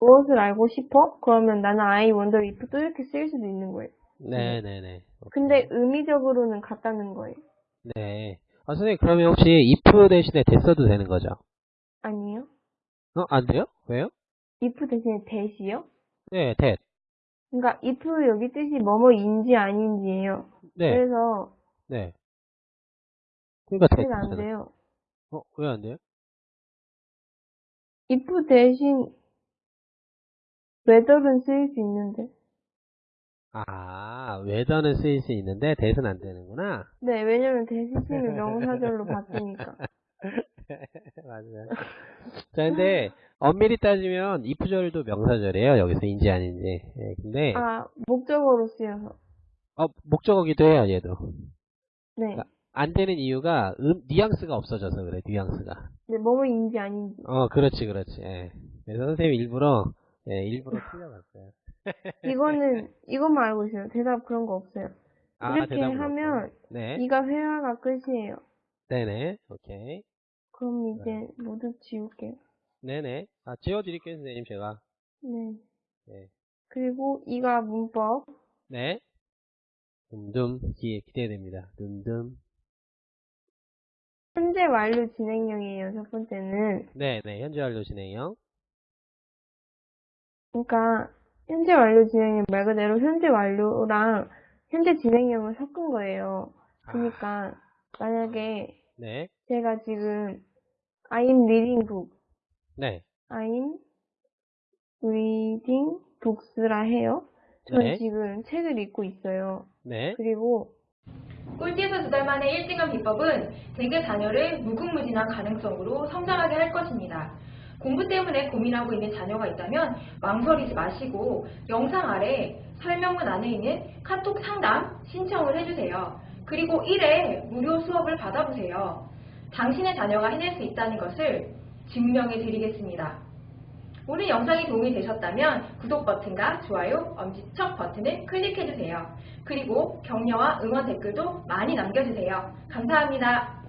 무엇을 알고 싶어? 그러면 나는 I wonder if 또 이렇게 쓸 수도 있는 거예요. 네네네. 근데 의미적으로는 같다는 거예요. 네. 아, 선생님, 그러면 혹시 if 대신에 써도 되는 거죠? 아니요? 어, 안 돼요? 왜요? if 대신에 that이요? 네, that. 그러니까 if 여기 뜻이 뭐뭐인지 아닌지예요. 네, 그래서 네. 그러니까 that. that은 안. 돼요. 어, 왜 안 돼요? if 대신 whether는 쓰일 수 있는데. 아, whether는 쓰일 수 있는데 that은 안 되는구나. 네, 왜냐면 쓰면 명사절로 바뀌니까. 맞아요. 자, 근데 엄밀히 따지면 if절도 명사절이에요. 여기서 인지 아닌지. 예, 근데 아, 목적어로 쓰여서. 어, 목적어기도 해요, 얘도. 네. 안 되는 이유가 음, 뉘앙스가 없어져서 그래, 뉘앙스가. 네, 뭐뭐 인지 아닌지. 어, 그렇지, 그렇지. 예. 그래서 선생님이 일부러 예, 일부러 틀려봤어요. 이거는, 이것만 알고 있어요. 대답 그런 거 없어요. 아, 이렇게 하면. 네, 이가 회화가 끝이에요. 네네, 오케이. 그럼 이제 모두 지울게요. 네네. 아, 지워드릴게요, 선생님, 제가. 네. 네. 그리고 이가 문법. 네. 둠둠, 기, 기대됩니다. 둠둠. 현재 완료 진행형이에요. 첫 번째는. 네네, 현재 완료 진행형. 그러니까 현재 완료 진행형 말 그대로 현재 완료랑 현재 진행형을 섞은 거예요. 그러니까 만약에 네, 제가 지금 I'm reading book, 네, I'm reading books라 해요. 저는 네. 지금 책을 읽고 있어요. 네. 그리고 꿀팁은 두달 만에 1등한 비법은 대개 자녀를 무궁무진한 가능성으로 성장하게 할 것입니다. 공부 때문에 고민하고 있는 자녀가 있다면 망설이지 마시고 영상 아래 설명문 안에 있는 카톡 상담 신청을 해주세요. 그리고 1회 무료 수업을 받아보세요. 당신의 자녀가 해낼 수 있다는 것을 증명해 드리겠습니다. 오늘 영상이 도움이 되셨다면 구독 버튼과 좋아요, 엄지척 버튼을 클릭해주세요. 그리고 격려와 응원 댓글도 많이 남겨주세요. 감사합니다.